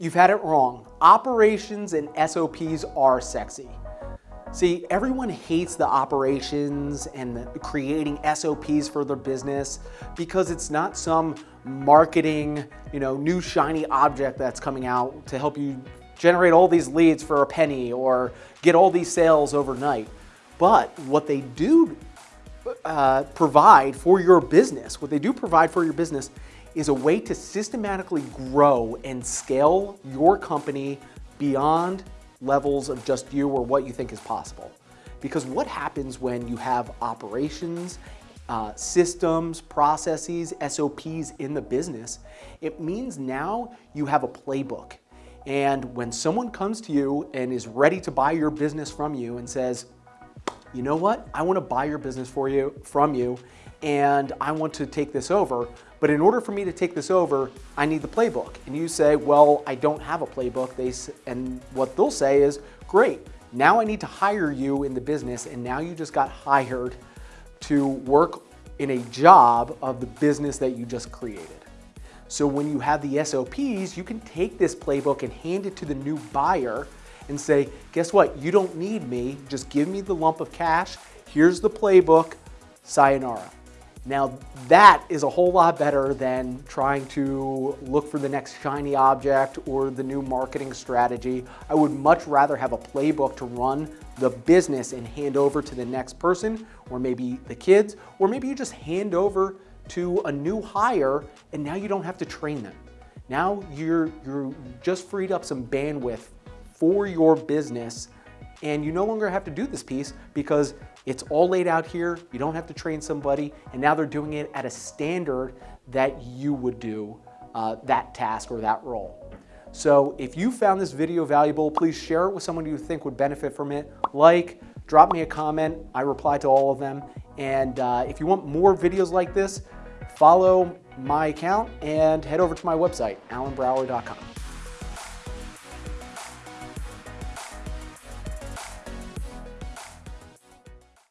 You've had it wrong. Operations and SOPs are sexy. See, everyone hates the operations and the creating SOPs for their business because it's not some marketing, you know, new shiny object that's coming out to help you generate all these leads for a penny or get all these sales overnight. But what they do uh, provide for your business, what they do provide for your business is a way to systematically grow and scale your company beyond levels of just you or what you think is possible. Because what happens when you have operations, uh, systems, processes, SOPs in the business, it means now you have a playbook. And when someone comes to you and is ready to buy your business from you and says, you know what, I want to buy your business for you, from you, and I want to take this over. But in order for me to take this over, I need the playbook. And you say, well, I don't have a playbook. They, and what they'll say is, great, now I need to hire you in the business and now you just got hired to work in a job of the business that you just created. So when you have the SOPs, you can take this playbook and hand it to the new buyer and say, guess what? You don't need me. Just give me the lump of cash. Here's the playbook. Sayonara. Now that is a whole lot better than trying to look for the next shiny object or the new marketing strategy. I would much rather have a playbook to run the business and hand over to the next person or maybe the kids, or maybe you just hand over to a new hire and now you don't have to train them. Now you're, you're just freed up some bandwidth for your business and you no longer have to do this piece because it's all laid out here. You don't have to train somebody and now they're doing it at a standard that you would do uh, that task or that role. So if you found this video valuable, please share it with someone you think would benefit from it. Like, drop me a comment. I reply to all of them. And uh, if you want more videos like this, follow my account and head over to my website, alanbrower.com.